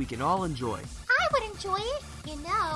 we can all enjoy. I would enjoy it, you know,